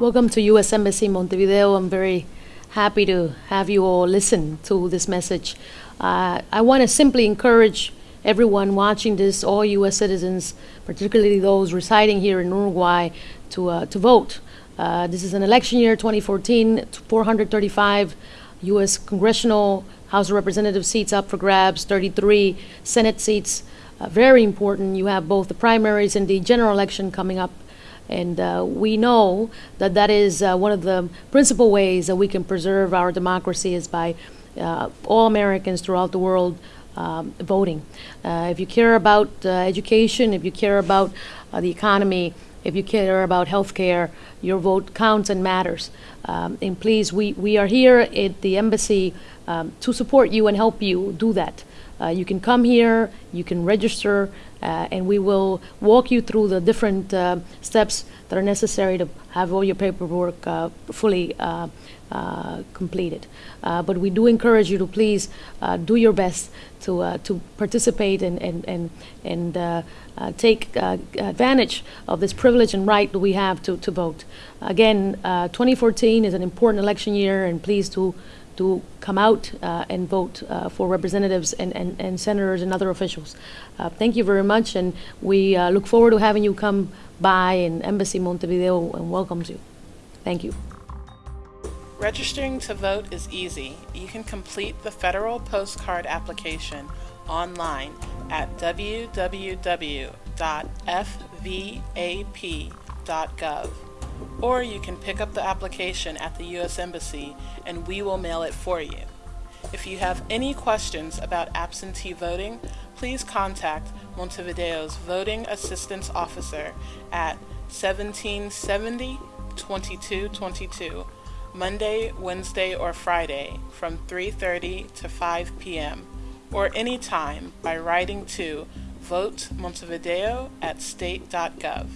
Welcome to U.S. Embassy Montevideo. I'm very happy to have you all listen to this message. Uh, I want to simply encourage everyone watching this, all U.S. citizens, particularly those residing here in Uruguay, to, uh, to vote. Uh, this is an election year, 2014, 435 U.S. congressional House of Representative seats up for grabs, 33 Senate seats. Uh, very important. You have both the primaries and the general election coming up. And uh, we know that that is uh, one of the principal ways that we can preserve our democracy is by uh, all Americans throughout the world um, voting. Uh, if you care about uh, education, if you care about uh, the economy, if you care about health care, your vote counts and matters. Um, and please, we, we are here at the embassy um, to support you and help you do that. Uh, you can come here, you can register, uh, and we will walk you through the different uh, steps that are necessary to have all your paperwork uh, fully uh, uh, completed. but we do encourage you to please do your best to, to participate and, and, and, and take advantage of this privilege and right that we have to, to vote. Again, 2014 is an important election year, and please do to come out uh, and vote uh, for representatives and, and, and, senators and other officials. Uh, thank you very much, and we uh, look forward to having you come by in Embassy Montevideo and welcomes you. Thank you. Registering to vote is easy. You can complete the federal postcard application online at www.fvap.gov or you can pick up the application at the U.S. Embassy and we will mail it for you. If you have any questions about absentee voting, please contact Montevideo's Voting Assistance Officer at 1770 2222, Monday, Wednesday, or Friday from 3.30 to 5 p.m., or any time by writing to vote Montevideo at state.gov.